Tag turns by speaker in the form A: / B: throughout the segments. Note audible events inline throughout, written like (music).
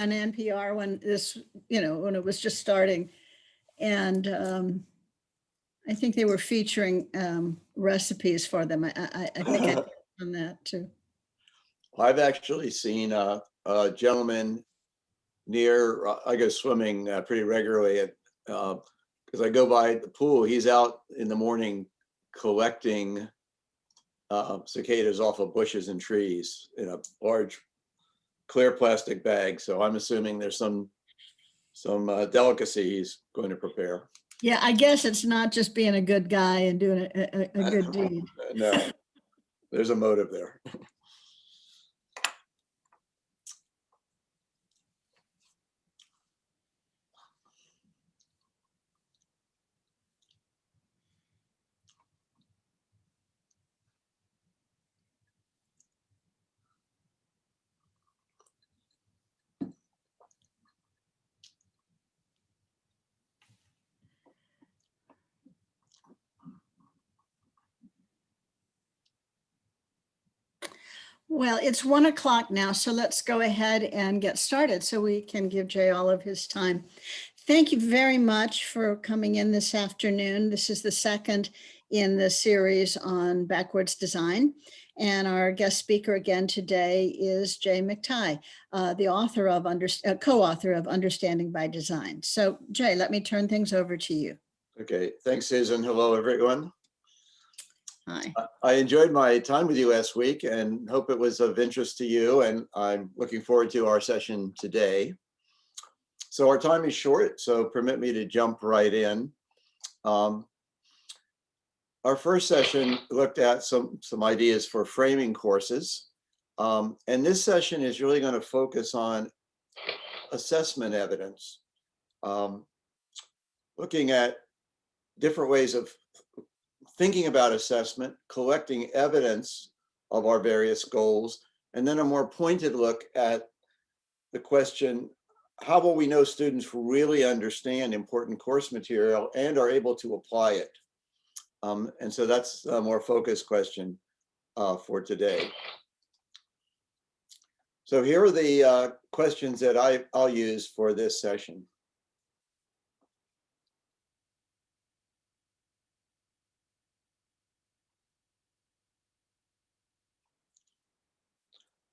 A: on NPR when this, you know, when it was just starting. And um, I think they were featuring um, recipes for them. I, I, I think I (laughs) on that too.
B: I've actually seen a, a gentleman near, uh, I go swimming uh, pretty regularly at, because I go by the pool, he's out in the morning collecting uh, cicadas off of bushes and trees in a large clear plastic bag. So I'm assuming there's some, some uh, delicacy he's going to prepare.
A: Yeah, I guess it's not just being a good guy and doing a, a, a (laughs) good deed.
B: No, there's a motive there.
A: Well, it's one o'clock now, so let's go ahead and get started so we can give Jay all of his time. Thank you very much for coming in this afternoon. This is the second in the series on backwards design. And our guest speaker again today is Jay McTighe, uh, the author of, under, uh, co-author of Understanding by Design. So Jay, let me turn things over to you.
B: Okay, thanks, Susan. Hello, everyone.
A: Hi.
B: I enjoyed my time with you last week and hope it was of interest to you. And I'm looking forward to our session today. So our time is short, so permit me to jump right in. Um, our first session looked at some, some ideas for framing courses. Um, and this session is really going to focus on assessment evidence, um, looking at different ways of thinking about assessment, collecting evidence of our various goals, and then a more pointed look at the question, how will we know students really understand important course material and are able to apply it? Um, and so that's a more focused question uh, for today. So here are the uh, questions that I, I'll use for this session.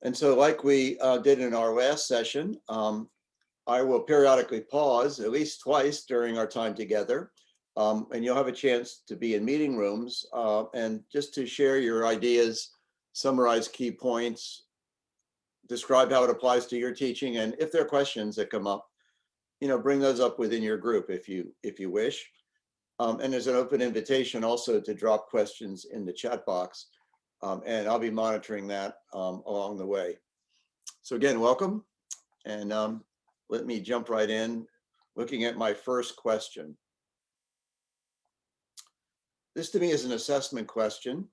B: And so like we uh, did in our last session, um, I will periodically pause at least twice during our time together. Um, and you'll have a chance to be in meeting rooms uh, and just to share your ideas, summarize key points, describe how it applies to your teaching. And if there are questions that come up, you know, bring those up within your group if you if you wish. Um, and there's an open invitation also to drop questions in the chat box. Um, and I'll be monitoring that um, along the way. So again, welcome. And um, let me jump right in looking at my first question. This to me is an assessment question.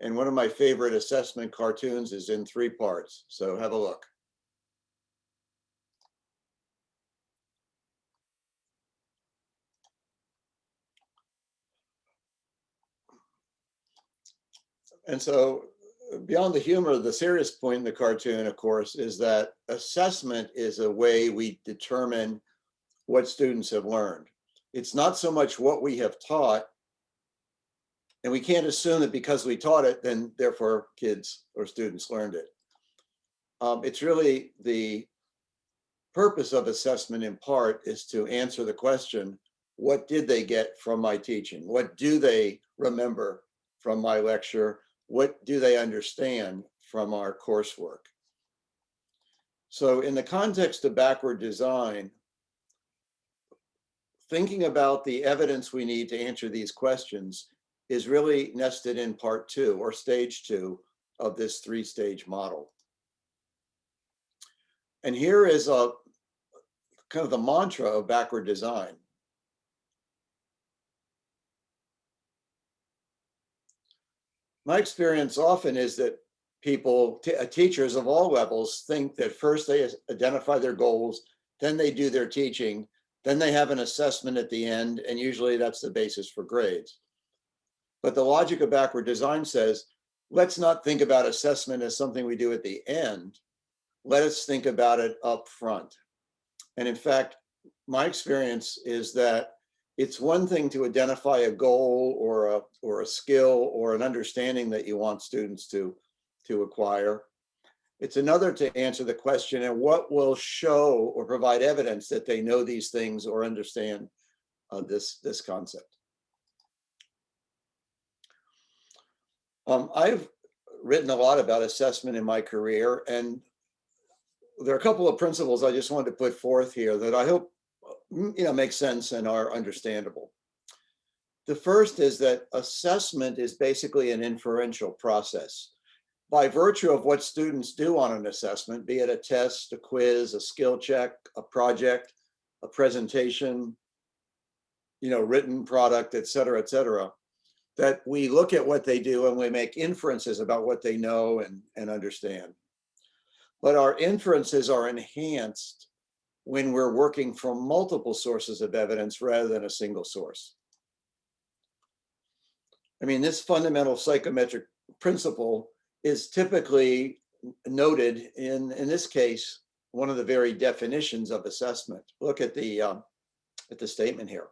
B: And one of my favorite assessment cartoons is in three parts. So have a look. And so beyond the humor, the serious point in the cartoon, of course, is that assessment is a way we determine what students have learned. It's not so much what we have taught, and we can't assume that because we taught it, then therefore kids or students learned it. Um, it's really the purpose of assessment in part is to answer the question, what did they get from my teaching? What do they remember from my lecture? What do they understand from our coursework? So in the context of backward design, thinking about the evidence we need to answer these questions is really nested in part two or stage two of this three-stage model. And here is a kind of the mantra of backward design. My experience often is that people, uh, teachers of all levels think that first they identify their goals, then they do their teaching, then they have an assessment at the end, and usually that's the basis for grades. But the logic of backward design says, let's not think about assessment as something we do at the end. let us think about it up front. And in fact, my experience is that it's one thing to identify a goal or a, or a skill or an understanding that you want students to, to acquire. It's another to answer the question, and what will show or provide evidence that they know these things or understand uh, this, this concept. Um, I've written a lot about assessment in my career, and there are a couple of principles I just wanted to put forth here that I hope you know make sense and are understandable. The first is that assessment is basically an inferential process. By virtue of what students do on an assessment, be it a test, a quiz, a skill check, a project, a presentation, you know, written product, et cetera, et cetera, that we look at what they do and we make inferences about what they know and, and understand. But our inferences are enhanced when we're working from multiple sources of evidence rather than a single source. I mean, this fundamental psychometric principle is typically noted in, in this case, one of the very definitions of assessment. Look at the, um, at the statement here.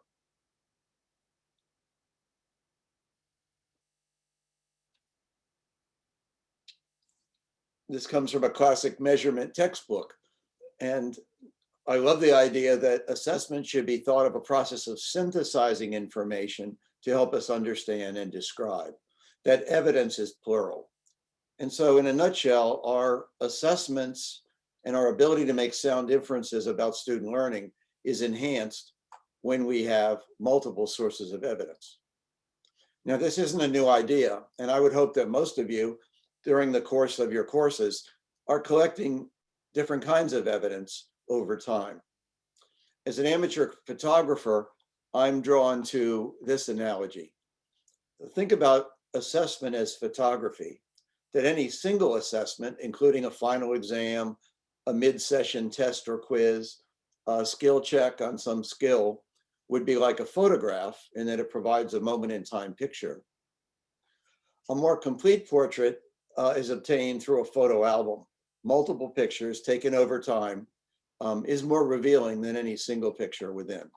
B: This comes from a classic measurement textbook. And I love the idea that assessment should be thought of a process of synthesizing information to help us understand and describe. That evidence is plural. And so in a nutshell, our assessments and our ability to make sound inferences about student learning is enhanced when we have multiple sources of evidence. Now, this isn't a new idea, and I would hope that most of you during the course of your courses are collecting different kinds of evidence over time. As an amateur photographer, I'm drawn to this analogy. Think about assessment as photography, that any single assessment, including a final exam, a mid-session test or quiz, a skill check on some skill, would be like a photograph in that it provides a moment in time picture. A more complete portrait uh, is obtained through a photo album. Multiple pictures taken over time um, is more revealing than any single picture within.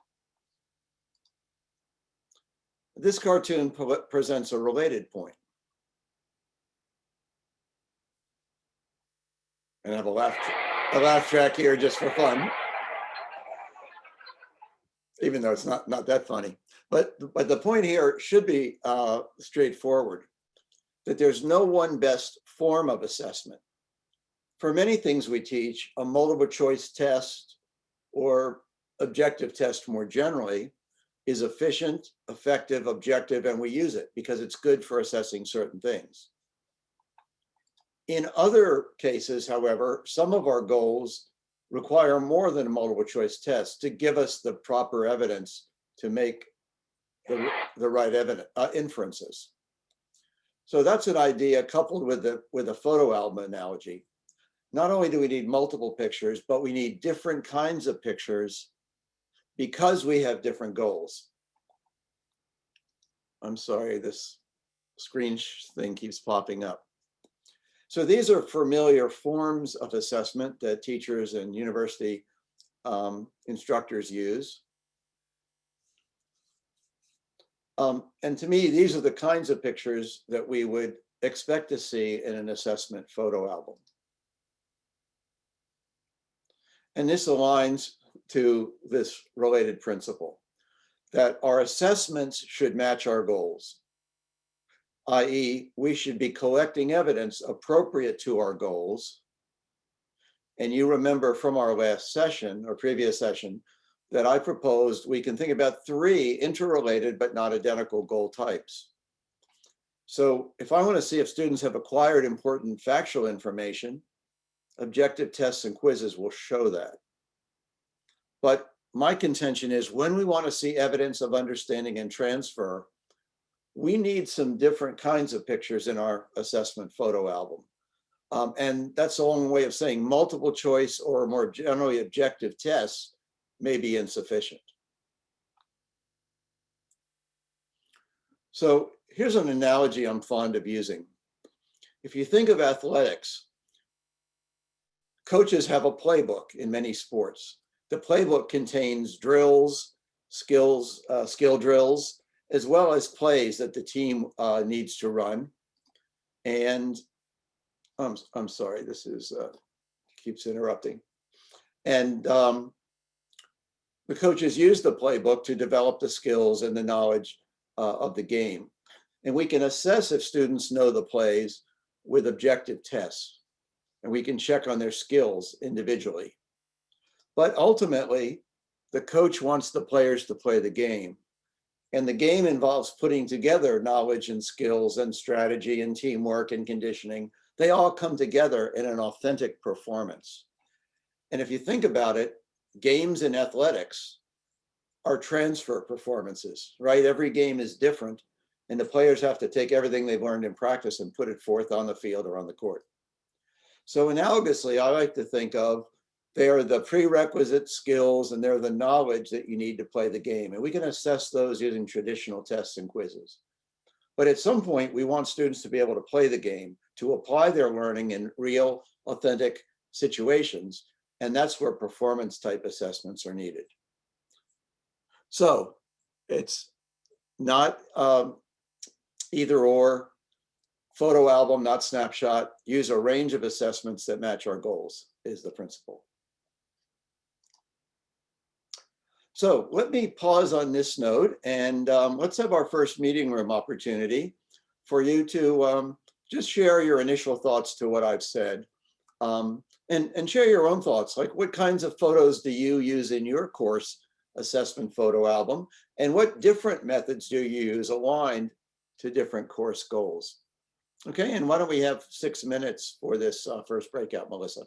B: This cartoon presents a related point. And I have a laugh, a laugh track here just for fun. Even though it's not, not that funny. But, but the point here should be uh, straightforward that there's no one best form of assessment. For many things we teach, a multiple choice test or objective test more generally is efficient, effective, objective, and we use it because it's good for assessing certain things. In other cases, however, some of our goals require more than a multiple choice test to give us the proper evidence to make the, the right evidence, uh, inferences. So that's an idea coupled with the with a photo album analogy. Not only do we need multiple pictures, but we need different kinds of pictures because we have different goals. I'm sorry, this screen thing keeps popping up. So these are familiar forms of assessment that teachers and university um, instructors use. Um, and to me, these are the kinds of pictures that we would expect to see in an assessment photo album. And this aligns to this related principle that our assessments should match our goals, i.e. we should be collecting evidence appropriate to our goals. And you remember from our last session or previous session that I proposed, we can think about three interrelated but not identical goal types. So if I want to see if students have acquired important factual information, objective tests and quizzes will show that. But my contention is when we want to see evidence of understanding and transfer, we need some different kinds of pictures in our assessment photo album. Um, and that's a long way of saying multiple choice or more generally objective tests may be insufficient. So here's an analogy I'm fond of using. If you think of athletics, coaches have a playbook in many sports. The playbook contains drills, skills, uh, skill drills, as well as plays that the team uh, needs to run. And I'm, I'm sorry, this is, uh, keeps interrupting. And um, the coaches use the playbook to develop the skills and the knowledge uh, of the game. And we can assess if students know the plays with objective tests. And we can check on their skills individually. But ultimately, the coach wants the players to play the game. And the game involves putting together knowledge and skills and strategy and teamwork and conditioning. They all come together in an authentic performance. And if you think about it, games in athletics are transfer performances, right? Every game is different and the players have to take everything they've learned in practice and put it forth on the field or on the court. So analogously, I like to think of they are the prerequisite skills and they're the knowledge that you need to play the game. And we can assess those using traditional tests and quizzes. But at some point, we want students to be able to play the game, to apply their learning in real, authentic situations. And that's where performance type assessments are needed. So it's not um, either or, photo album, not snapshot, use a range of assessments that match our goals is the principle. So let me pause on this note and um, let's have our first meeting room opportunity for you to um, just share your initial thoughts to what I've said um, and, and share your own thoughts. Like what kinds of photos do you use in your course assessment photo album? And what different methods do you use aligned to different course goals? Okay, and why don't we have six minutes for this uh, first breakout, Melissa?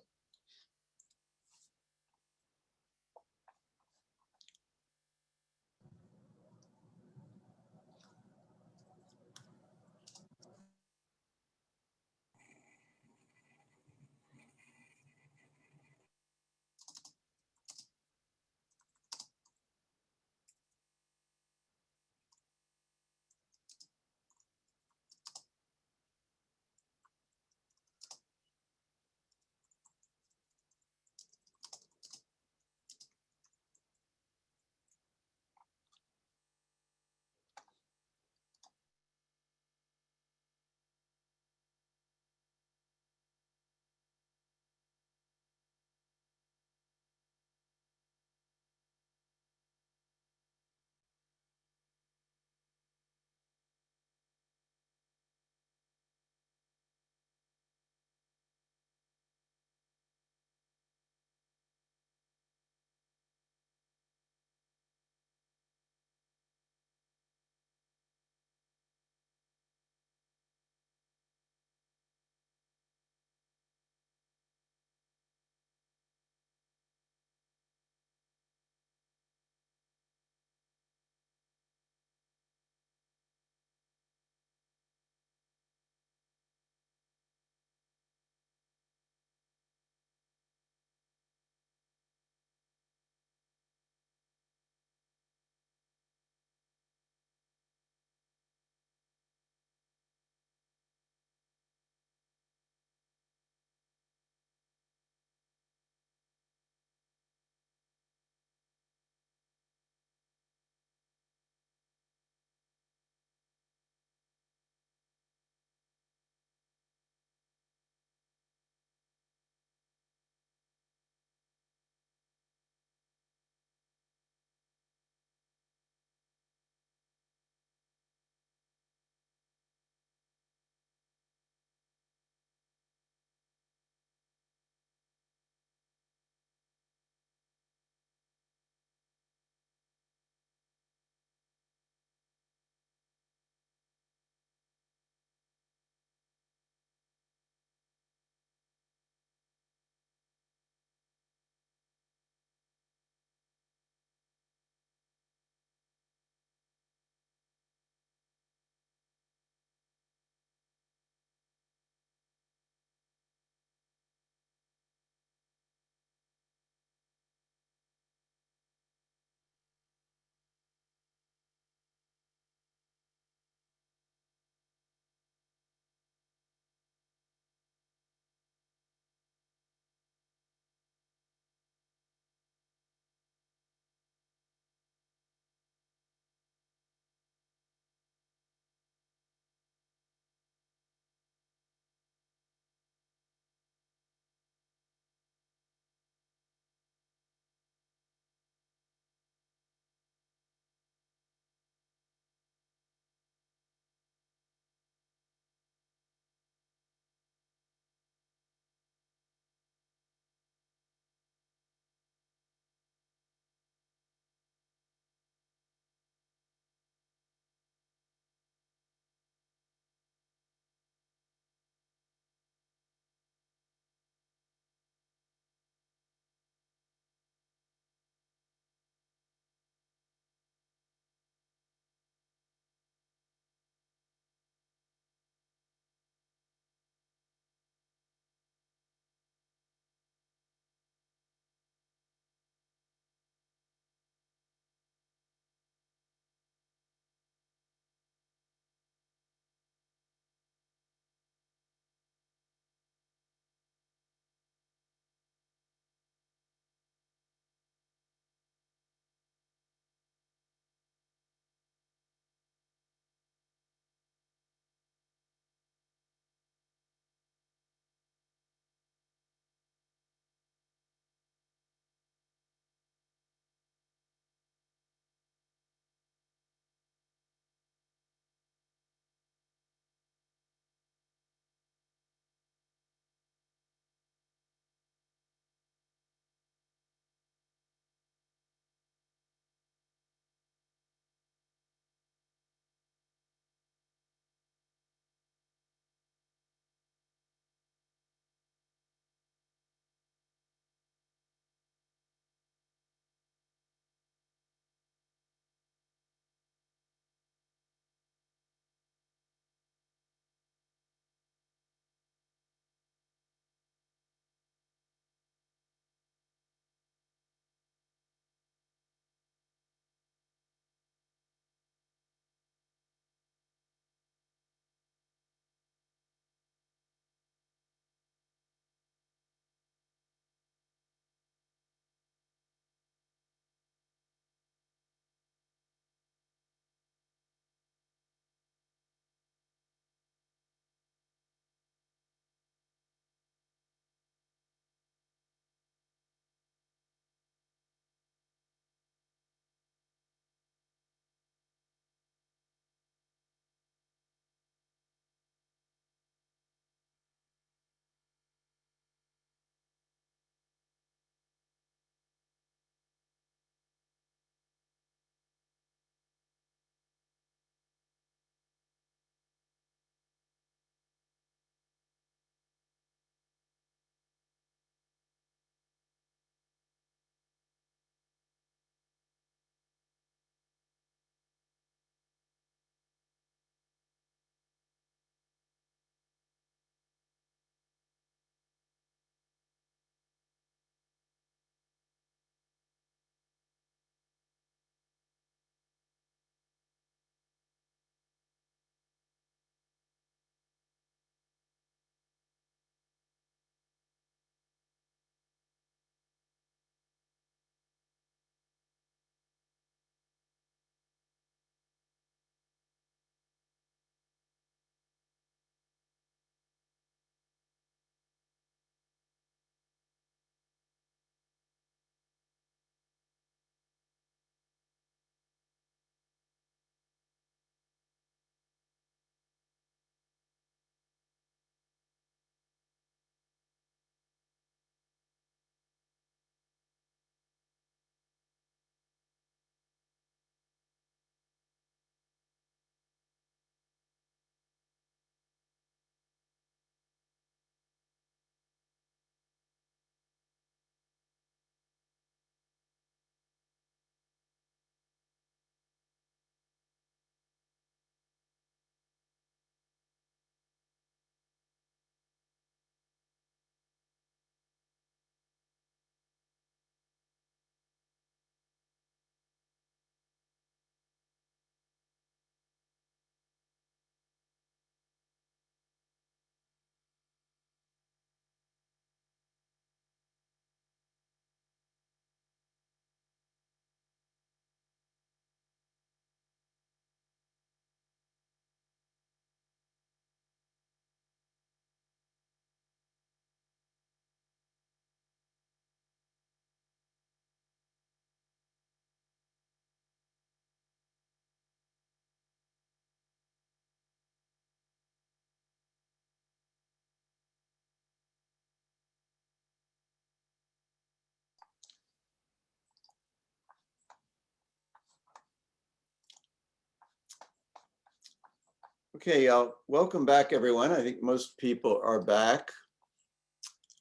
B: Okay, uh, welcome back, everyone. I think most people are back.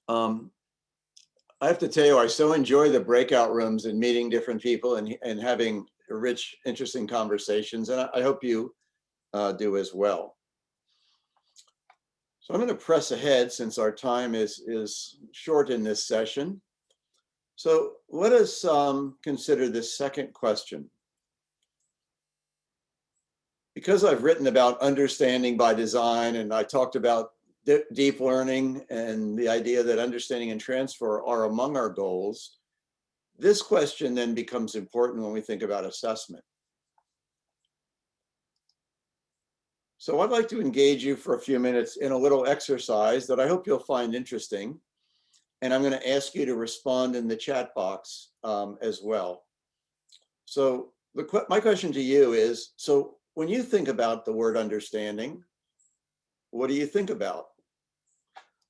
B: Um, I have to tell you, I so enjoy the breakout rooms and meeting different people and, and having rich, interesting conversations, and I, I hope you uh, do as well. So I'm going to press ahead since our time is, is short in this session. So let us um, consider this second question. Because I've written about understanding by design and I talked about deep learning and the idea that understanding and transfer are among our goals, this question then becomes important when we think about assessment. So I'd like to engage you for a few minutes in a little exercise that I hope you'll find interesting. And I'm going to ask you to respond in the chat box um, as well. So the, my question to you is, so when you think about the word understanding, what do you think about?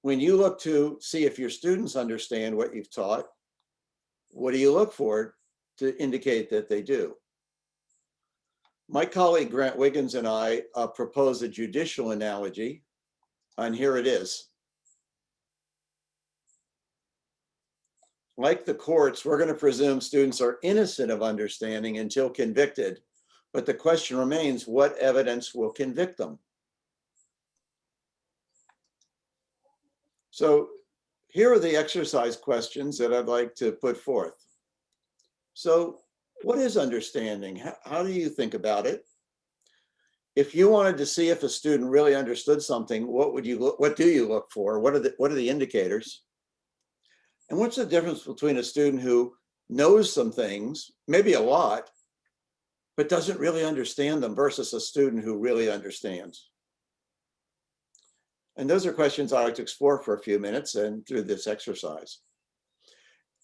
B: When you look to see if your students understand what you've taught, what do you look for to indicate that they do? My colleague Grant Wiggins and I uh, propose a judicial analogy, and here it is. Like the courts, we're going to presume students are innocent of understanding until convicted, but the question remains, what evidence will convict them? So here are the exercise questions that I'd like to put forth. So what is understanding? How, do you think about it? If you wanted to see if a student really understood something, what would you look, what do you look for? What are the what are the indicators? And what's the difference between a student who knows some things, maybe a lot, but doesn't really understand them versus a student who really understands? And those are questions I like to explore for a few minutes and through this exercise.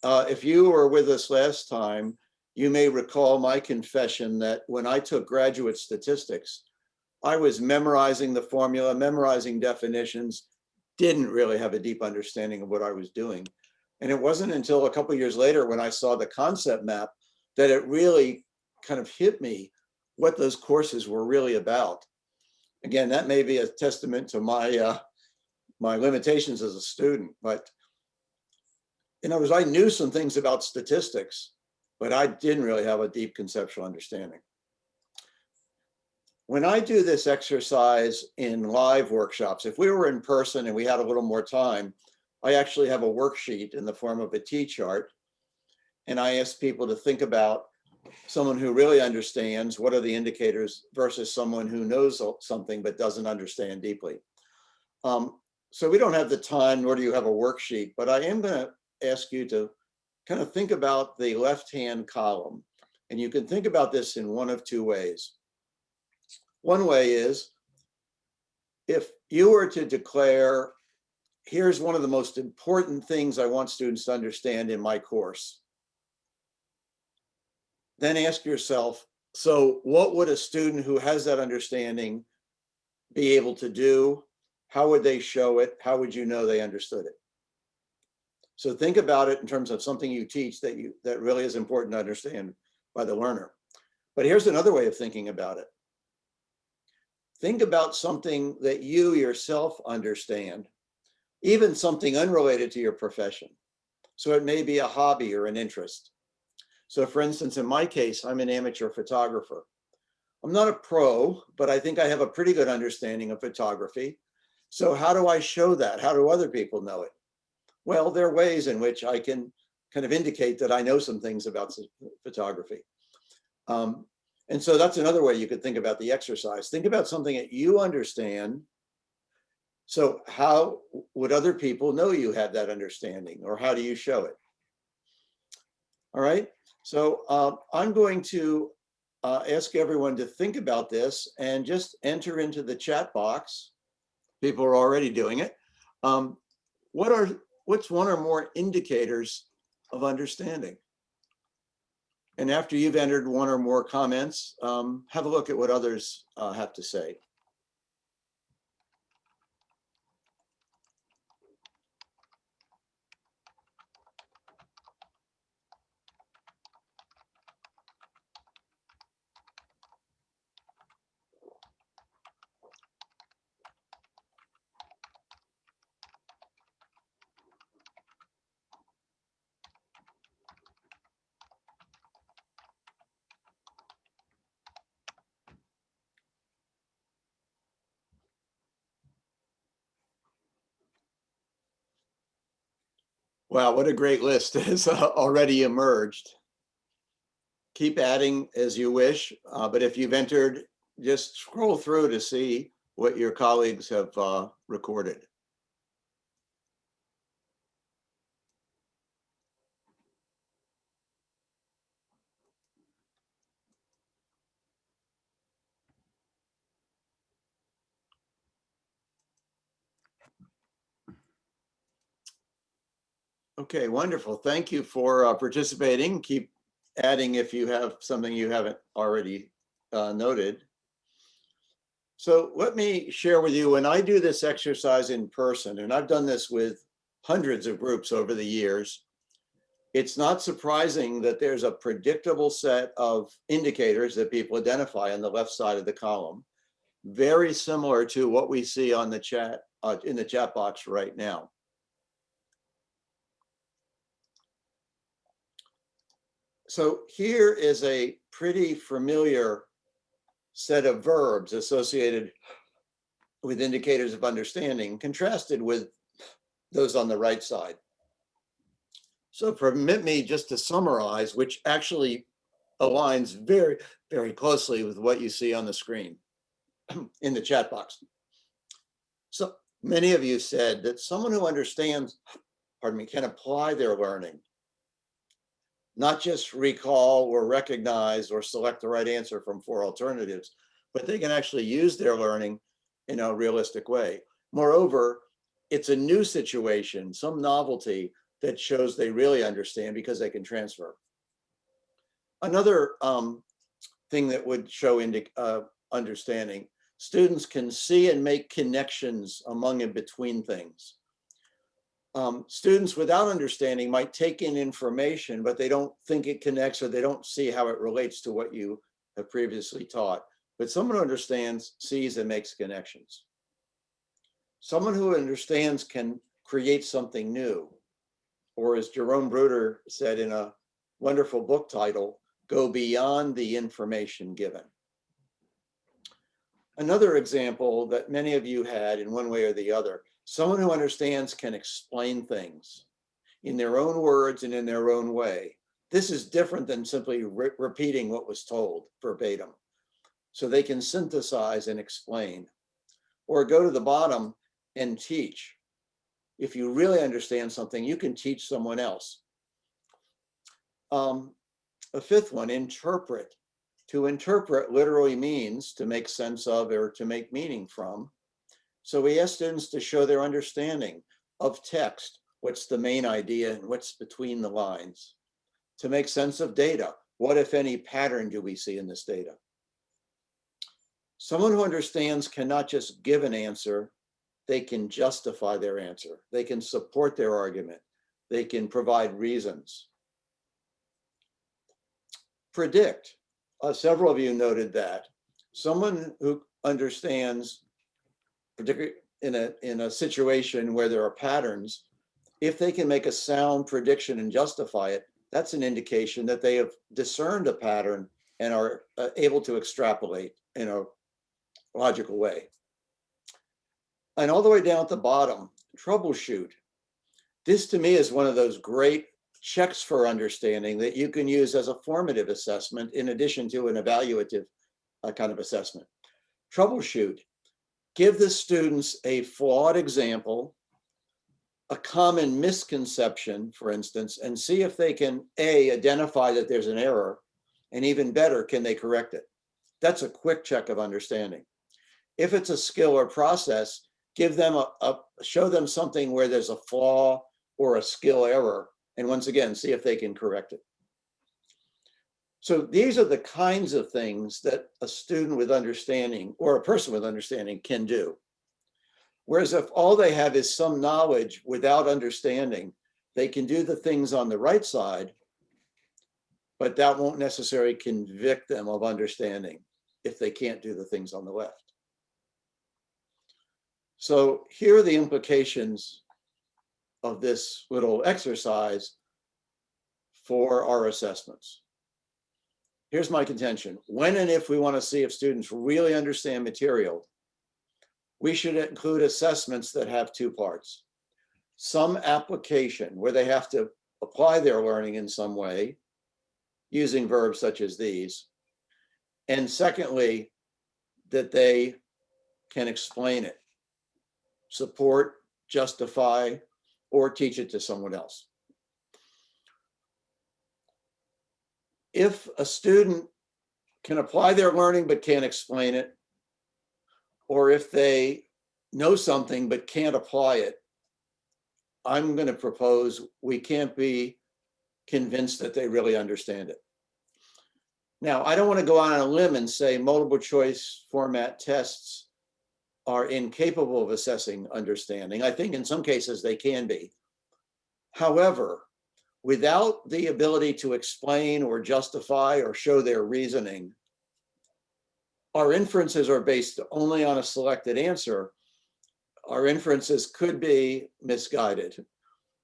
B: Uh, if you were with us last time, you may recall my confession that when I took graduate statistics, I was memorizing the formula, memorizing definitions, didn't really have a deep understanding of what I was doing. And it wasn't until a couple years later when I saw the concept map that it really kind of hit me what those courses were really about. Again, that may be a testament to my uh, my limitations as a student, but in other words, I knew some things about statistics, but I didn't really have a deep conceptual understanding. When I do this exercise in live workshops, if we were in person and we had a little more time, I actually have a worksheet in the form of a T-chart. And I ask people to think about someone who really understands what are the indicators versus someone who knows something but doesn't understand deeply. Um, so we don't have the time, nor do you have a worksheet, but I am going to ask you to kind of think about the left-hand column. And you can think about this in one of two ways. One way is if you were to declare, here's one of the most important things I want students to understand in my course. Then ask yourself, so what would a student who has that understanding be able to do? How would they show it? How would you know they understood it? So think about it in terms of something you teach that you that really is important to understand by the learner. But here's another way of thinking about it. Think about something that you yourself understand, even something unrelated to your profession. So it may be a hobby or an interest. So for instance, in my case, I'm an amateur photographer. I'm not a pro, but I think I have a pretty good understanding of photography. So how do I show that? How do other people know it? Well, there are ways in which I can kind of indicate that I know some things about photography. Um, and so that's another way you could think about the exercise. Think about something that you understand. So how would other people know you have that understanding or how do you show it? All right, so uh, I'm going to uh, ask everyone to think about this and just enter into the chat box. People are already doing it. Um, what are what's one or more indicators of understanding? And after you've entered one or more comments, um, have a look at what others uh, have to say. Wow, what a great list (laughs) has uh, already emerged. Keep adding as you wish, uh, but if you've entered, just scroll through to see what your colleagues have uh, recorded. Okay, wonderful. Thank you for uh, participating. Keep adding if you have something you haven't already uh, noted. So let me share with you, when I do this exercise in person, and I've done this with hundreds of groups over the years, it's not surprising that there's a predictable set of indicators that people identify on the left side of the column, very similar to what we see on the chat, uh, in the chat box right now. So here is a pretty familiar set of verbs associated with indicators of understanding contrasted with those on the right side. So permit me just to summarize, which actually aligns very, very closely with what you see on the screen (clears throat) in the chat box. So many of you said that someone who understands, pardon me, can apply their learning not just recall or recognize or select the right answer from four alternatives, but they can actually use their learning in a realistic way. Moreover, it's a new situation, some novelty that shows they really understand because they can transfer. Another um, thing that would show uh, understanding, students can see and make connections among and between things um, students without understanding might take in information, but they don't think it connects or they don't see how it relates to what you have previously taught. But someone who understands sees and makes connections. Someone who understands can create something new. Or as Jerome Bruner said in a wonderful book title, go beyond the information given. Another example that many of you had in one way or the other Someone who understands can explain things in their own words and in their own way. This is different than simply re repeating what was told verbatim. So they can synthesize and explain or go to the bottom and teach. If you really understand something, you can teach someone else. Um, a fifth one, interpret. To interpret literally means to make sense of or to make meaning from. So we ask students to show their understanding of text, what's the main idea and what's between the lines. To make sense of data, what if any pattern do we see in this data? Someone who understands cannot just give an answer, they can justify their answer. They can support their argument. They can provide reasons. Predict, uh, several of you noted that. Someone who understands particularly in a, in a situation where there are patterns, if they can make a sound prediction and justify it, that's an indication that they have discerned a pattern and are uh, able to extrapolate in a logical way. And all the way down at the bottom, troubleshoot. This to me is one of those great checks for understanding that you can use as a formative assessment in addition to an evaluative uh, kind of assessment. Troubleshoot give the students a flawed example, a common misconception, for instance, and see if they can A, identify that there's an error, and even better, can they correct it? That's a quick check of understanding. If it's a skill or process, give them a, a show them something where there's a flaw or a skill error, and once again, see if they can correct it. So these are the kinds of things that a student with understanding or a person with understanding can do. Whereas if all they have is some knowledge without understanding, they can do the things on the right side, but that won't necessarily convict them of understanding if they can't do the things on the left. So here are the implications of this little exercise for our assessments here's my contention. When and if we want to see if students really understand material, we should include assessments that have two parts. some application where they have to apply their learning in some way using verbs such as these. And secondly, that they can explain it, support, justify, or teach it to someone else. If a student can apply their learning but can't explain it, or if they know something but can't apply it, I'm going to propose we can't be convinced that they really understand it. Now, I don't want to go out on a limb and say multiple choice format tests are incapable of assessing understanding. I think in some cases they can be. However, without the ability to explain or justify or show their reasoning, our inferences are based only on a selected answer. Our inferences could be misguided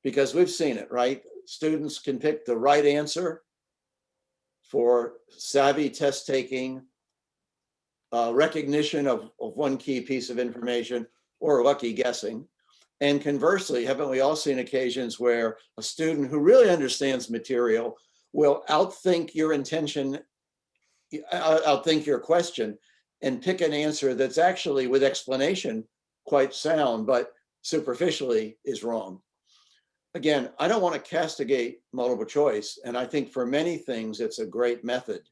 B: because we've seen it, right? Students can pick the right answer for savvy test taking, uh, recognition of, of one key piece of information, or lucky guessing. And conversely, haven't we all seen occasions where a student who really understands material will outthink your intention, uh, outthink your question, and pick an answer that's actually with explanation quite sound, but superficially is wrong. Again, I don't want to castigate multiple choice, and I think for many things it's a great method,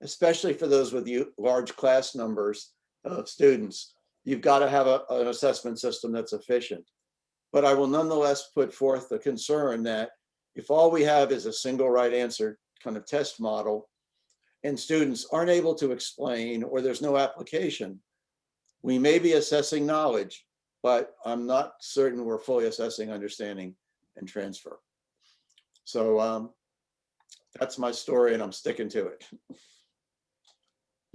B: especially for those with large class numbers of students. You've got to have a, an assessment system that's efficient. But I will nonetheless put forth the concern that if all we have is a single right answer kind of test model, and students aren't able to explain or there's no application, we may be assessing knowledge, but I'm not certain we're fully assessing understanding and transfer. So um, that's my story and I'm sticking to it. (laughs)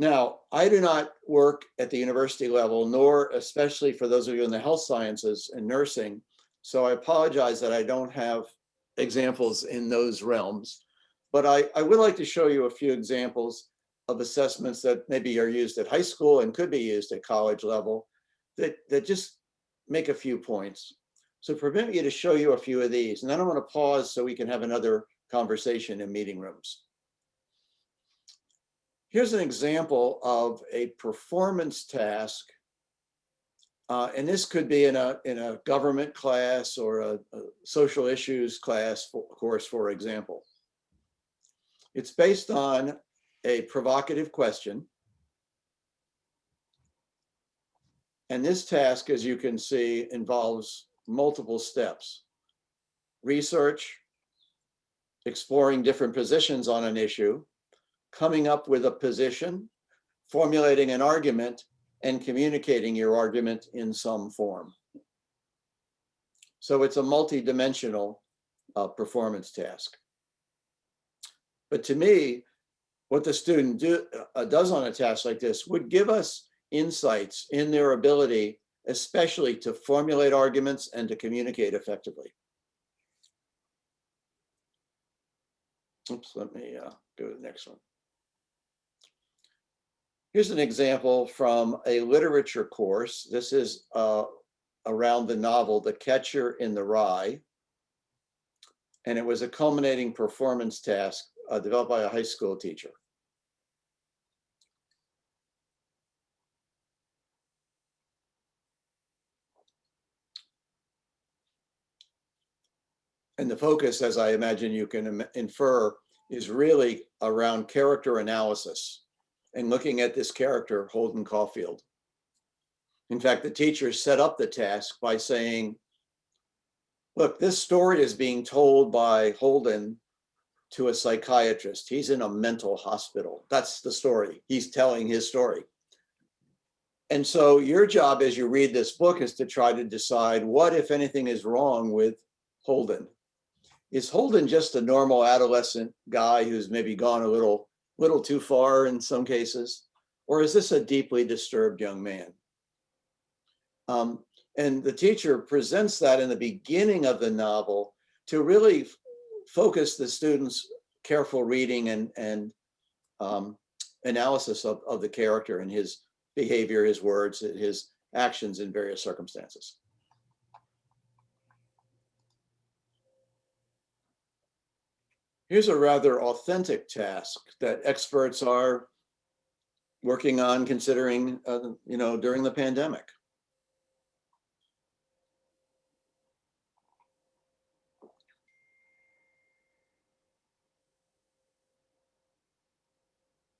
B: Now, I do not work at the university level, nor especially for those of you in the health sciences and nursing. So I apologize that I don't have examples in those realms. But I, I would like to show you a few examples of assessments that maybe are used at high school and could be used at college level that, that just make a few points. So permit me to show you a few of these, and then I'm to pause so we can have another conversation in meeting rooms. Here's an example of a performance task. Uh, and this could be in a, in a government class or a, a social issues class for, course, for example. It's based on a provocative question. And this task, as you can see, involves multiple steps. Research, exploring different positions on an issue, coming up with a position, formulating an argument, and communicating your argument in some form. So it's a multi-dimensional uh, performance task. But to me, what the student do, uh, does on a task like this would give us insights in their ability especially to formulate arguments and to communicate effectively. Oops, let me uh, go to the next one. Here's an example from a literature course. This is uh, around the novel The Catcher in the Rye. And it was a culminating performance task uh, developed by a high school teacher. And the focus, as I imagine you can infer, is really around character analysis and looking at this character, Holden Caulfield. In fact, the teacher set up the task by saying, look, this story is being told by Holden to a psychiatrist. He's in a mental hospital. That's the story. He's telling his story. And so your job as you read this book is to try to decide what, if anything, is wrong with Holden is Holden just a normal adolescent guy who's maybe gone a little, little too far in some cases? Or is this a deeply disturbed young man? Um, and the teacher presents that in the beginning of the novel to really focus the students' careful reading and, and um, analysis of, of the character and his behavior, his words, his actions in various circumstances. Here's a rather authentic task that experts are working on considering, uh, you know, during the pandemic.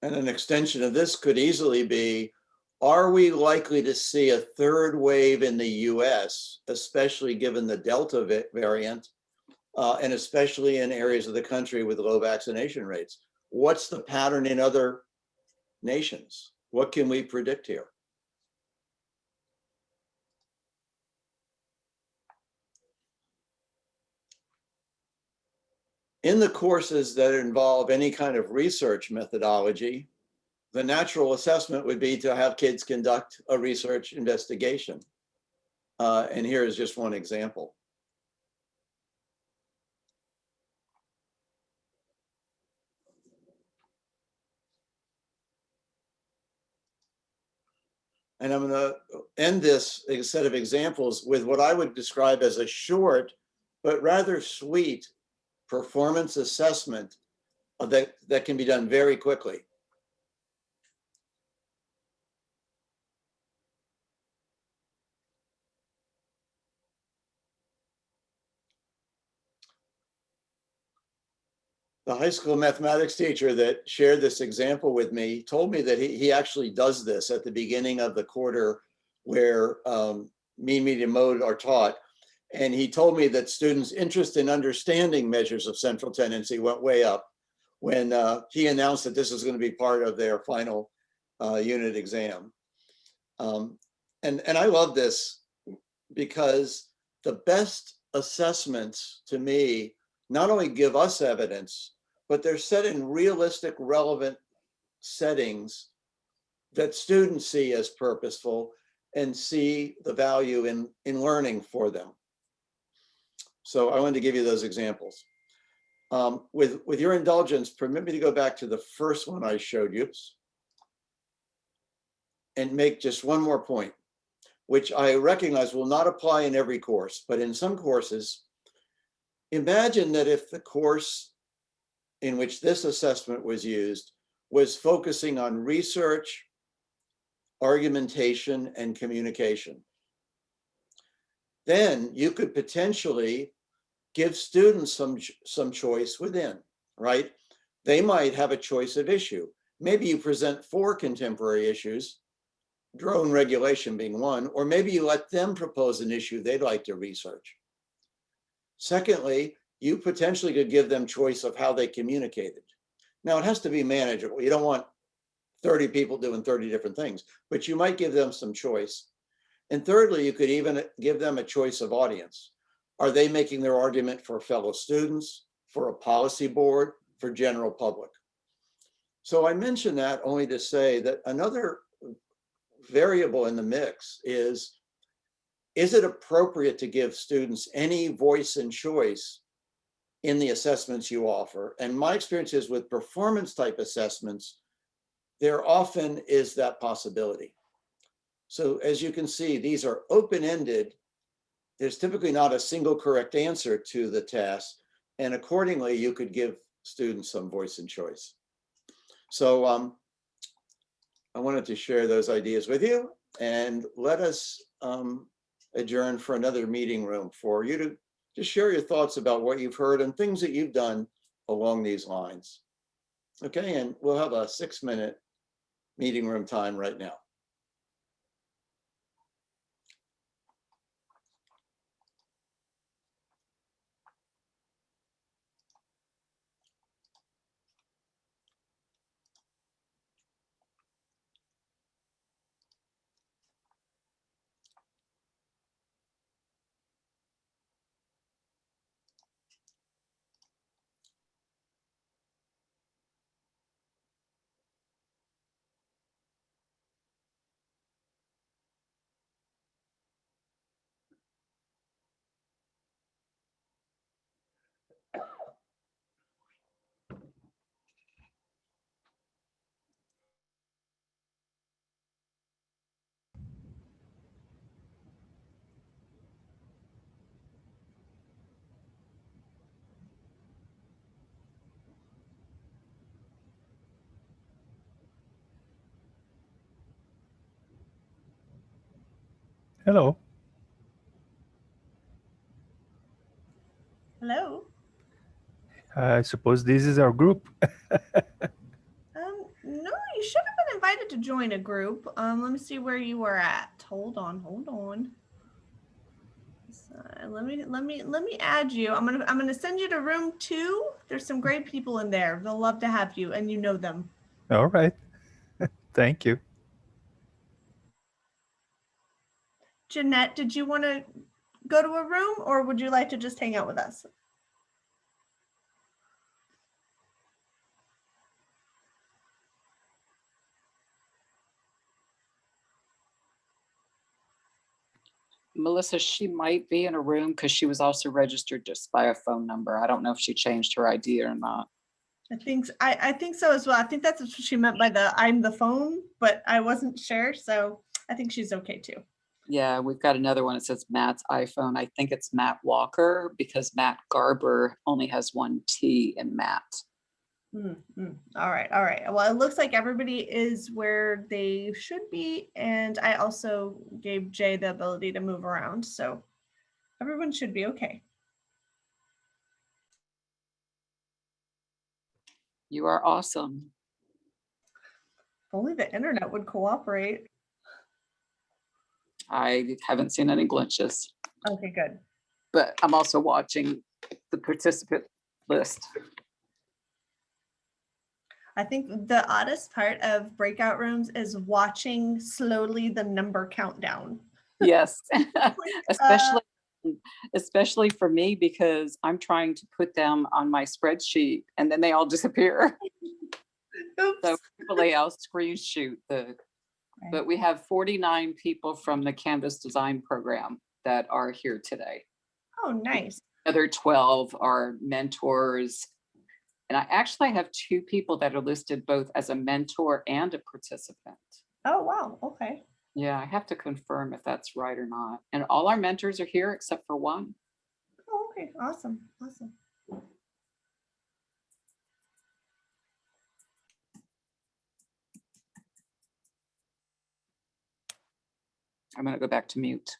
B: And an extension of this could easily be, are we likely to see a third wave in the US, especially given the Delta variant, uh, and especially in areas of the country with low vaccination rates? What's the pattern in other nations? What can we predict here? In the courses that involve any kind of research methodology, the natural assessment would be to have kids conduct a research investigation. Uh, and here is just one example. And I'm going to end this set of examples with what I would describe as a short, but rather sweet performance assessment that, that can be done very quickly. The high school mathematics teacher that shared this example with me told me that he, he actually does this at the beginning of the quarter where um, mean, median, mode are taught. And he told me that students' interest in understanding measures of central tendency went way up when uh, he announced that this was going to be part of their final uh, unit exam. Um, and, and I love this because the best assessments to me not only give us evidence, but they're set in realistic, relevant settings that students see as purposeful and see the value in, in learning for them. So I wanted to give you those examples. Um, with, with your indulgence, permit me to go back to the first one I showed you and make just one more point, which I recognize will not apply in every course, but in some courses, imagine that if the course in which this assessment was used was focusing on research, argumentation, and communication. Then you could potentially give students some, some choice within, right? They might have a choice of issue. Maybe you present four contemporary issues, drone regulation being one, or maybe you let them propose an issue they'd like to research. Secondly, you potentially could give them choice of how they communicated. Now it has to be manageable. You don't want 30 people doing 30 different things, but you might give them some choice. And thirdly, you could even give them a choice of audience. Are they making their argument for fellow students, for a policy board, for general public? So I mention that only to say that another variable in the mix is, is it appropriate to give students any voice and choice in the assessments you offer. And my experience is with performance type assessments, there often is that possibility. So as you can see, these are open-ended. There's typically not a single correct answer to the task. And accordingly, you could give students some voice and choice. So um, I wanted to share those ideas with you and let us um, adjourn for another meeting room for you to just share your thoughts about what you've heard and things that you've done along these lines. Okay, and we'll have a six minute meeting room time right now.
C: Hello.
D: Hello.
C: I suppose this is our group. (laughs)
D: Um, no, you should have been invited to join a group. Um, let me see where you were at. Hold on, hold on. So, let me let me let me add you. I'm gonna I'm gonna send you to room two. There's some great people in there. They'll love to have you, and you know them.
C: All right. (laughs) Thank you.
D: Jeanette, did you want to go to a room, or would you like to just hang out with us?
E: Melissa, she might be in a room because she was also registered just by a phone number. I don't know if she changed her ID or not.
D: I think I I think so as well. I think that's what she meant by the I'm the phone, but I wasn't sure, so I think she's okay too.
E: Yeah, we've got another one. It says Matt's iPhone. I think it's Matt Walker because Matt Garber only has one T in Matt.
D: Mm, mm. All right, all right. Well, it looks like everybody is where they should be, and I also gave Jay the ability to move around, so everyone should be okay.
E: You are awesome.
D: If only the internet would cooperate.
E: I haven't seen any glitches,
D: Okay, good.
E: but I'm also watching the participant list.
D: I think the oddest part of breakout rooms is watching slowly the number countdown.
E: Yes, (laughs)
D: uh, (laughs)
E: especially, especially for me because I'm trying to put them on my spreadsheet and then they all disappear. (laughs) So hopefully I'll screen shoot the,
D: Right.
E: but we have 49 people from the Canvas Design Program that are here today.
D: Oh, nice.
E: Other 12 are mentors. And I actually have two people that are listed both as a mentor and a participant.
D: Oh, wow. Okay.
E: Yeah, I have to confirm if that's right or not. And all our mentors are here except for one.
D: Oh, okay. Awesome. Awesome.
E: I'm gonna go back to mute.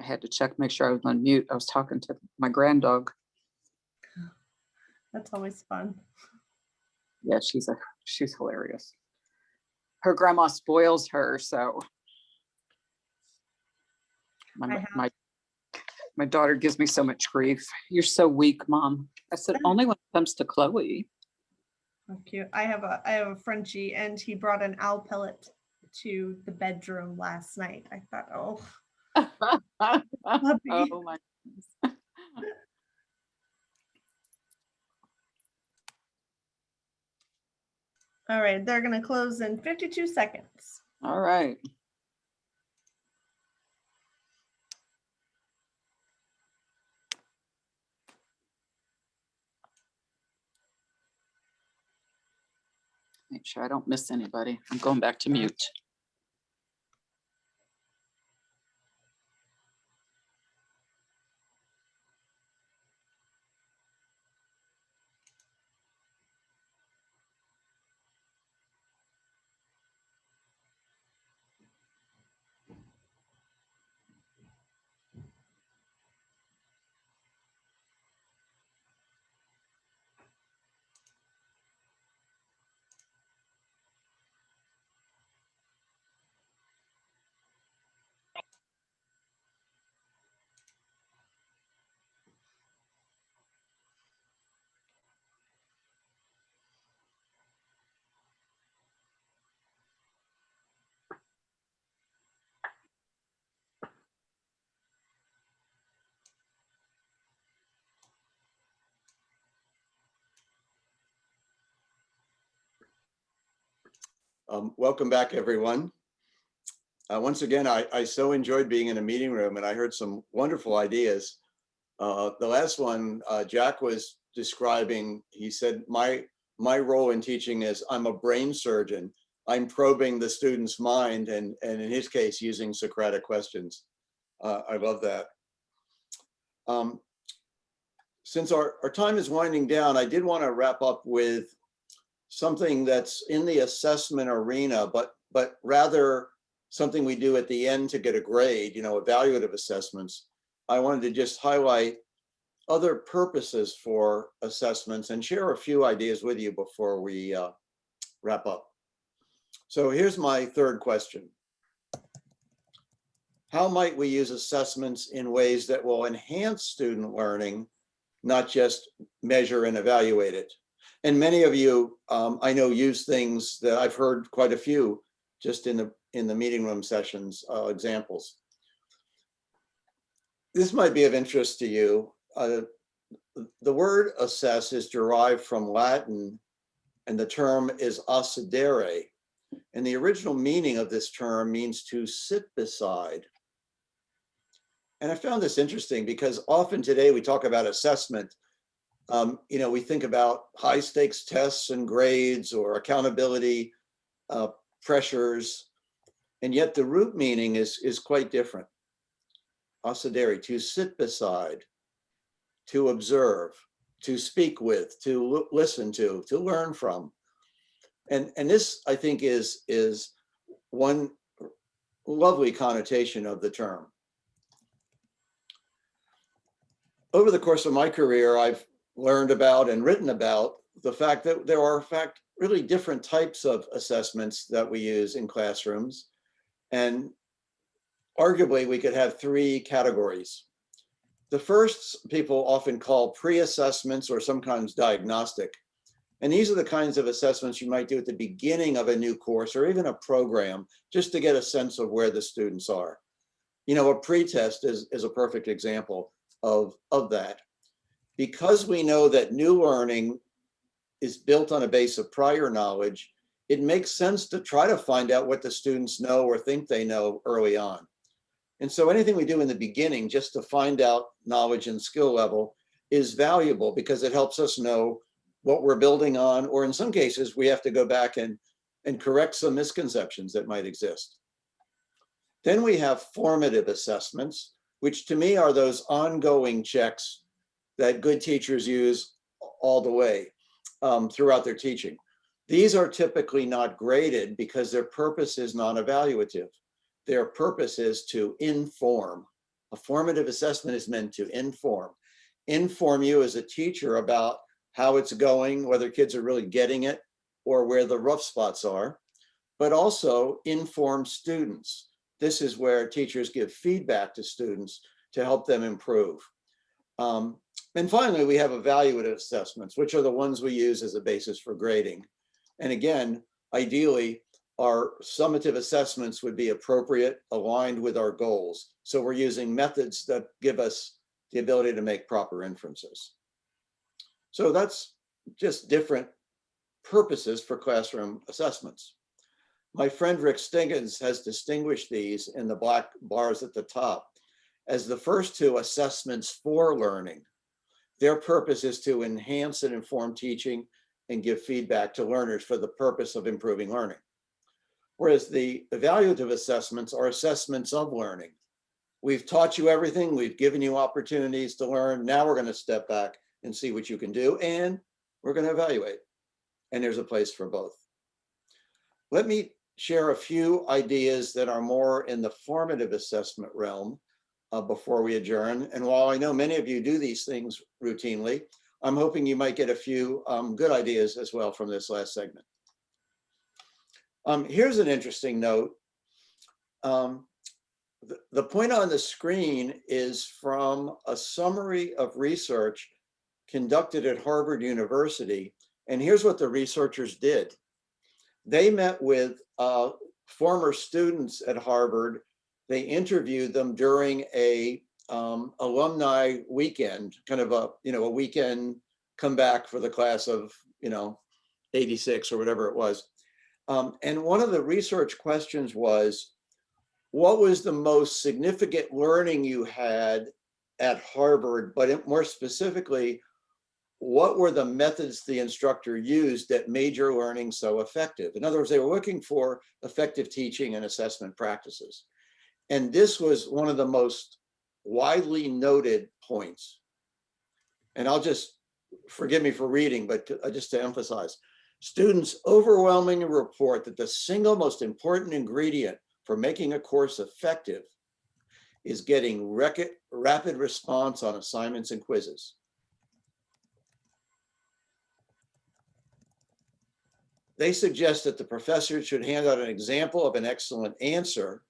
E: I had to check, make sure I was on mute. I was talking to my granddog. (sighs)
D: That's always fun.
E: Yeah, she's a, she's hilarious. Her grandma spoils her, so. My, my, my daughter gives me so much grief. You're so weak, mom. I said, only when it comes to Chloe.
D: Oh, cute. I have a I have a Frenchie and he brought an owl pellet to the bedroom last night. I thought, oh. (laughs)
E: Oh my. goodness. (laughs)
D: All right, they're gonna close in 52 seconds.
E: All right. Make sure I don't miss anybody. I'm going back to mute.
B: Um, welcome back, everyone. Uh, once again, I, I so enjoyed being in a meeting room and I heard some wonderful ideas. Uh, the last one, uh, Jack was describing, he said, my, my role in teaching is I'm a brain surgeon. I'm probing the student's mind and, and in his case, using Socratic questions. Uh, I love that. Um, since our, our time is winding down, I did want to wrap up with something that's in the assessment arena, but, but rather something we do at the end to get a grade, you know, evaluative assessments. I wanted to just highlight other purposes for assessments and share a few ideas with you before we uh, wrap up. So here's my third question. How might we use assessments in ways that will enhance student learning, not just measure and evaluate it? And many of you, um, I know, use things that I've heard quite a few just in the in the meeting room sessions uh, examples. This might be of interest to you. Uh, the word assess is derived from Latin and the term is assidere. And the original meaning of this term means to sit beside. And I found this interesting because often today we talk about assessment. Um, you know, we think about high stakes tests and grades or accountability uh, pressures. And yet the root meaning is, is quite different. Assidere, to sit beside, to observe, to speak with, to listen to, to learn from. And, and this, I think, is, is one lovely connotation of the term. Over the course of my career, I've learned about and written about the fact that there are, in fact, really different types of assessments that we use in classrooms. And arguably, we could have three categories. The first people often call pre-assessments or sometimes diagnostic. And these are the kinds of assessments you might do at the beginning of a new course or even a program, just to get a sense of where the students are. You know, a pretest is, is a perfect example of, of that. Because we know that new learning is built on a base of prior knowledge, it makes sense to try to find out what the students know or think they know early on. And so anything we do in the beginning just to find out knowledge and skill level is valuable because it helps us know what we're building on, or in some cases, we have to go back and, and correct some misconceptions that might exist. Then we have formative assessments, which to me are those ongoing checks that good teachers use all the way um, throughout their teaching. These are typically not graded because their purpose is non-evaluative. Their purpose is to inform. A formative assessment is meant to inform. Inform you as a teacher about how it's going, whether kids are really getting it or where the rough spots are, but also inform students. This is where teachers give feedback to students to help them improve. Um, and finally, we have evaluative assessments, which are the ones we use as a basis for grading. And again, ideally, our summative assessments would be appropriate, aligned with our goals. So we're using methods that give us the ability to make proper inferences. So that's just different purposes for classroom assessments. My friend Rick Stiggins has distinguished these in the black bars at the top as the first two assessments for learning. Their purpose is to enhance and inform teaching and give feedback to learners for the purpose of improving learning. Whereas the evaluative assessments are assessments of learning. We've taught you everything, we've given you opportunities to learn. Now we're gonna step back and see what you can do and we're gonna evaluate. And there's a place for both. Let me share a few ideas that are more in the formative assessment realm uh, before we adjourn. And while I know many of you do these things routinely, I'm hoping you might get a few um, good ideas as well from this last segment. Um, here's an interesting note. Um, the, the point on the screen is from a summary of research conducted at Harvard University. And here's what the researchers did. They met with uh, former students at Harvard. They interviewed them during a um, alumni weekend, kind of a, you know, a weekend comeback for the class of, you know, 86 or whatever it was. Um, and one of the research questions was, what was the most significant learning you had at Harvard, but more specifically, what were the methods the instructor used that made your learning so effective? In other words, they were looking for effective teaching and assessment practices. And this was one of the most widely noted points. And I'll just, forgive me for reading, but to- uh, just to emphasize, students overwhelmingly report that the single most important ingredient for making a course effective is getting rapid response on assignments and quizzes. They suggest that the professor should hand out an example of an excellent answer.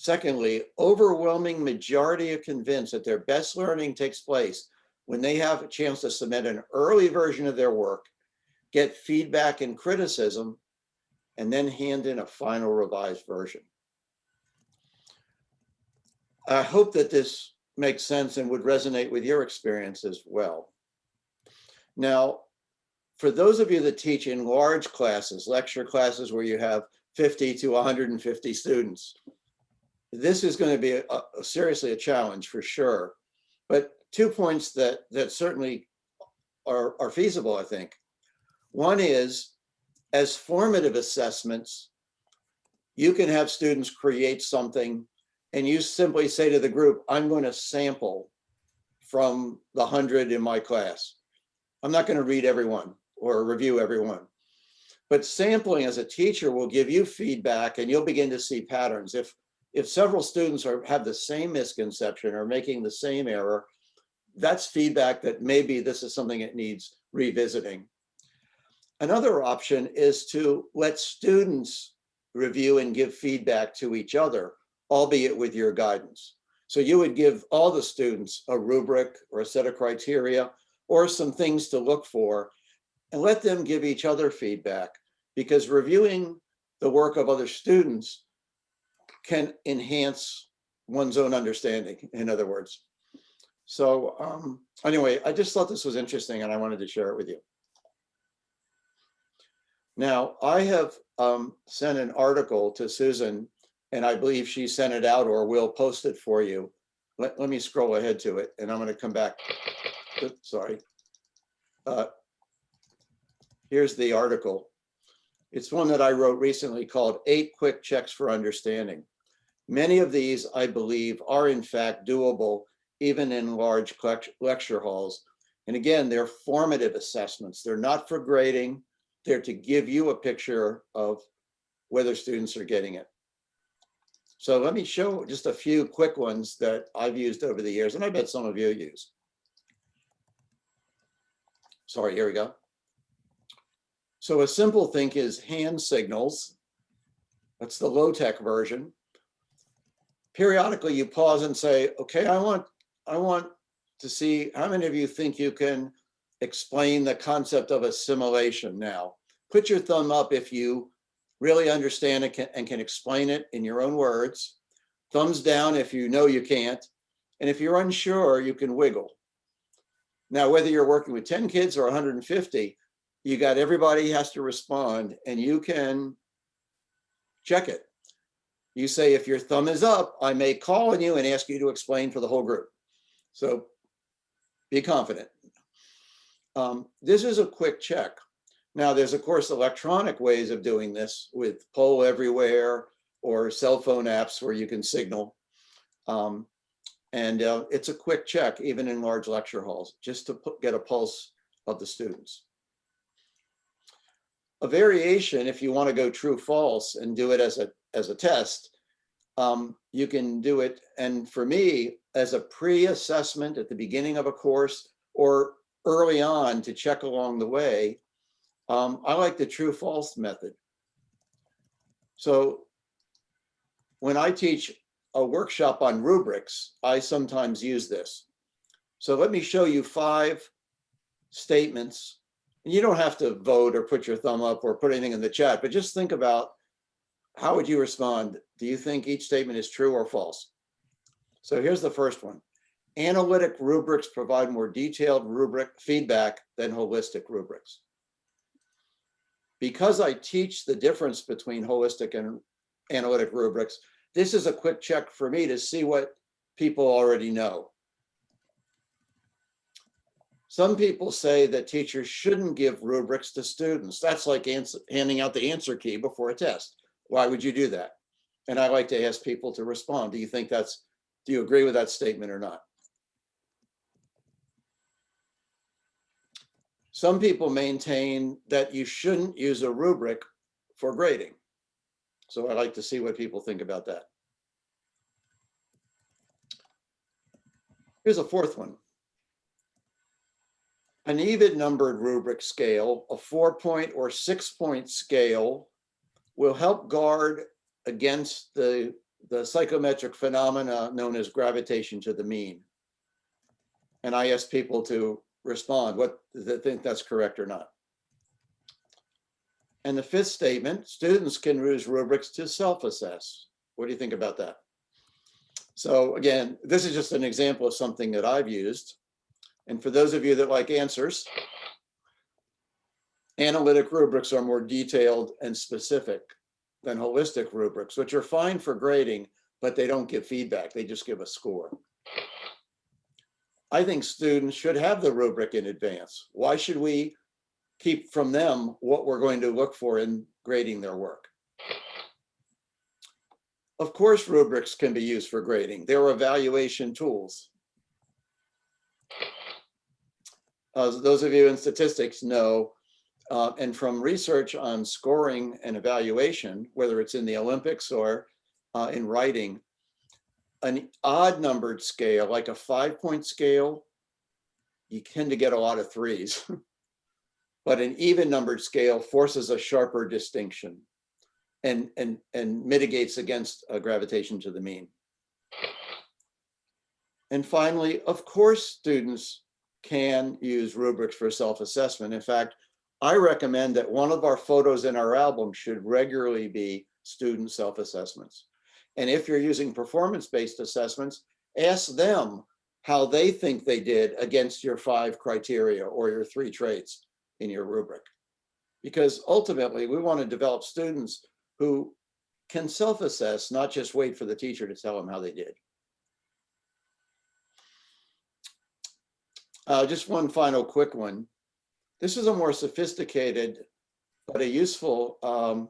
B: Secondly, overwhelming majority are convinced that their best learning takes place when they have a chance to submit an early version of their work, get feedback and criticism, and then hand in a final revised version. I hope that this makes sense and would resonate with your experience as well. Now, for those of you that teach in large classes, lecture classes where you have 50 to 150 students, this is going to be a, a- seriously a challenge for sure. But two points that that certainly are, are feasible, I think. One is as formative assessments, you can have students create something and you simply say to the group, I'm going to sample from the hundred in my class. I'm not going to read everyone or review everyone. But sampling as a teacher will give you feedback and you'll begin to see patterns. If if several students are have the same misconception or making the same error, that's feedback that maybe this is something that needs revisiting. Another option is to let students review and give feedback to each other, albeit with your guidance. So you would give all the students a rubric or a set of criteria or some things to look for and let them give each other feedback because reviewing the work of other students can enhance one's own understanding, in other words. So um, anyway, I just thought this was interesting and I wanted to share it with you. Now, I have um, sent an article to Susan and I believe she sent it out or will post it for you. Let, let me scroll ahead to it and I'm going to come back. Oops, Sorry. Uh, Here's the article. It's one that I wrote recently called Eight Quick Checks for Understanding. Many of these, I believe, are in fact doable even in large lecture halls. And again, they're formative assessments. They're not for grading. They're to give you a picture of whether students are getting it. So let me show just a few quick ones that I've used over the years, and I bet some of you use. Sorry, here we go. So a simple thing is hand signals. That's the low-tech version. Periodically, you pause and say, okay, I want, I want to see how many of you think you can explain the concept of assimilation now. Put your thumb up if you really understand it and can explain it in your own words. Thumbs down if you know you can't. And if you're unsure, you can wiggle. Now, whether you're working with 10 kids or 150, you got everybody has to respond and you can check it. You say, if your thumb is up, I may call on you and ask you to explain for the whole group. So be confident. Um, this is a quick check. Now, there's of course electronic ways of doing this with poll everywhere or cell phone apps where you can signal. Um, and uh, it's a quick check, even in large lecture halls, just to get a pulse of the students. A variation, if you want to go true false and do it as a as a test, um, you can do it. And for me, as a pre-assessment at the beginning of a course or early on to check along the way, um, I like the true false method. So when I teach a workshop on rubrics, I sometimes use this. So let me show you five statements. You don't have to vote or put your thumb up or put anything in the chat, but just think about how would you respond? Do you think each statement is true or false? So here's the first one. Analytic rubrics provide more detailed rubric feedback than holistic rubrics. because I teach the difference between holistic and analytic rubrics, this is a quick check for me to see what people already know. Some people say that teachers shouldn't give rubrics to students. That's like answer, handing out the answer key before a test. Why would you do that? And I like to ask people to respond. Do you think that's, do you agree with that statement or not? Some people maintain that you shouldn't use a rubric for grading. So I'd like to see what people think about that. Here's a fourth one. An even numbered rubric scale, a four point or six point scale will help guard against the, the psychometric phenomena known as gravitation to the mean. And I ask people to respond, what, they think that's correct or not. And the fifth statement, students can use rubrics to self-assess. What do you think about that? So again, this is just an example of something that I've used. And for those of you that like answers, analytic rubrics are more detailed and specific than holistic rubrics, which are fine for grading, but they don't give feedback. They just give a score. I think students should have the rubric in advance. Why should we keep from them what we're going to look for in grading their work? Of course, rubrics can be used for grading. They're evaluation tools. Those of you in statistics know, uh, and from research on scoring and evaluation, whether it's in the Olympics or uh, in writing, an odd numbered scale, like a five point scale, you tend to get a lot of threes. (laughs) but an even numbered scale forces a sharper distinction and, and, and mitigates against a gravitation to the mean. And finally, of course, students can use rubrics for self-assessment. In fact, I recommend that one of our photos in our album should regularly be student self-assessments. And if you're using performance-based assessments, ask them how they think they did against your five criteria or your three traits in your rubric. Because ultimately, we want to develop students who can self-assess, not just wait for the teacher to tell them how they did. Uh, just one final quick one. This is a more sophisticated, but a useful um,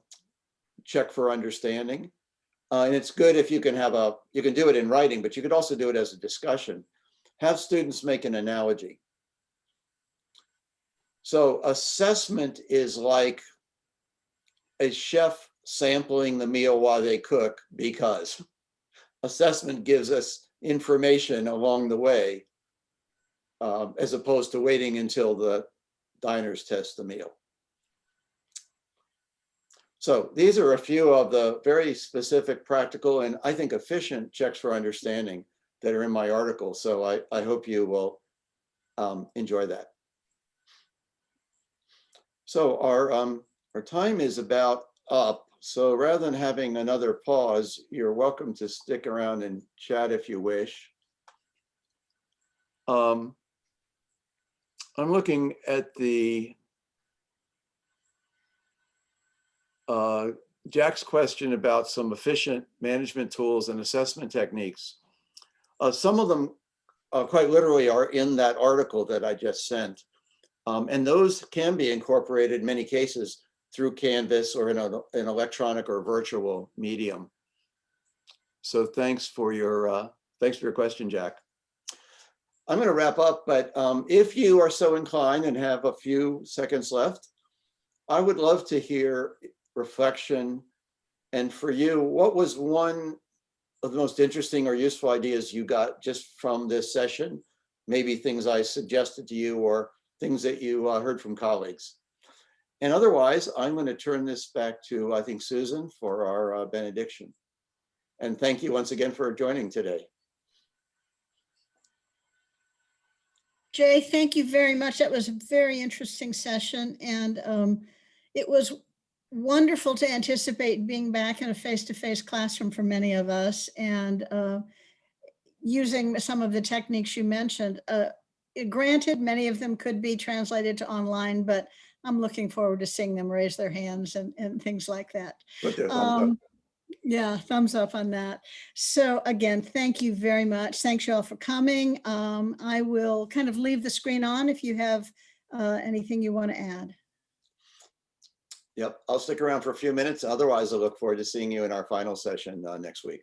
B: check for understanding. Uh, and it's good if you can have a, you can do it in writing, but you could also do it as a discussion. Have students make an analogy. So assessment is like a chef sampling the meal while they cook because (laughs) assessment gives us information along the way um, as opposed to waiting until the diners test the meal. So these are a few of the very specific, practical, and I think efficient checks for understanding that are in my article. So I, I hope you will um, enjoy that. So our, um, our time is about up. So rather than having another pause, you're welcome to stick around and chat if you wish. Um, I'm looking at the uh, Jack's question about some efficient management tools and assessment techniques. Uh, some of them uh, quite literally are in that article that I just sent. Um, and those can be incorporated in many cases through Canvas or in a, an electronic or virtual medium. So thanks for your uh, thanks for your question, Jack. I'm going to wrap up, but um, if you are so inclined and have a few seconds left, I would love to hear reflection. And for you, what was one of the most interesting or useful ideas you got just from this session? Maybe things I suggested to you or things that you uh, heard from colleagues. And otherwise, I'm going to turn this back to, I think, Susan for our uh, benediction. And thank you once again for joining today.
A: Jay, thank you very much. That was a very interesting session and um, it was wonderful to anticipate being back in a face-to-face -face classroom for many of us and uh, using some of the techniques you mentioned. Uh, granted, many of them could be translated to online, but I'm looking forward to seeing them raise their hands and, and things like that.
B: Put their thumbs up.
A: Um, yeah, thumbs up on that. So again, thank you very much. Thanks you all for coming. Um, I will kind of leave the screen on if you have uh, anything you want to add.
B: Yep, I'll stick around for a few minutes. Otherwise, I look forward to seeing you in our final session uh, next week.